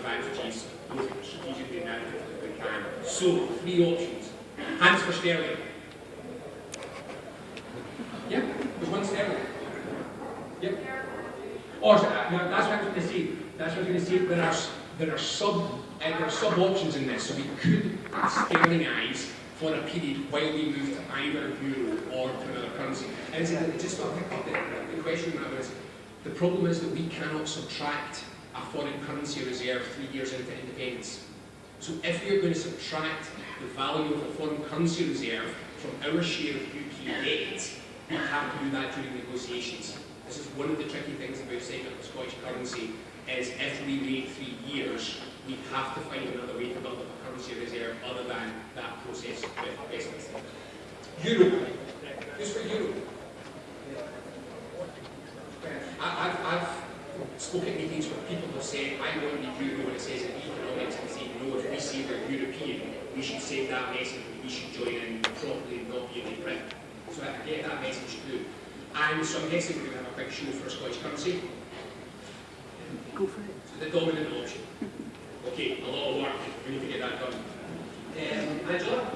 advantages, both strategically and narratively we can. So, three options. Hands for sterling. Yeah, there's one sterling. Yep. Or, uh, no, that's what I was going to say. That's what I was going to say. There are, there are sub, uh, there are sub options in this. So we could sterlingize for a period while we move to either euro or to another currency. And so I just to pick up the, the question now is, the problem is that we cannot subtract a foreign currency reserve three years into independence. So if we are going to subtract the value of the foreign currency reserve from our share of UK debt, we have to do that during negotiations. This is one of the tricky things about setting up the Scottish currency, is if we wait three years, we have to find another way to build up a currency reserve other than that process with. Euro. Who's for Euro? Spoken at meetings where people have said, I want the euro when it says in economics, and say, no, if we say we're European, we should save that message, we should join in properly, not be in Britain. So I get that message too. And so I'm guessing we're going to have a quick show for Scottish currency. Go for it. So the dominant option. Okay, a lot of work. We need to get that done. Um, Angela?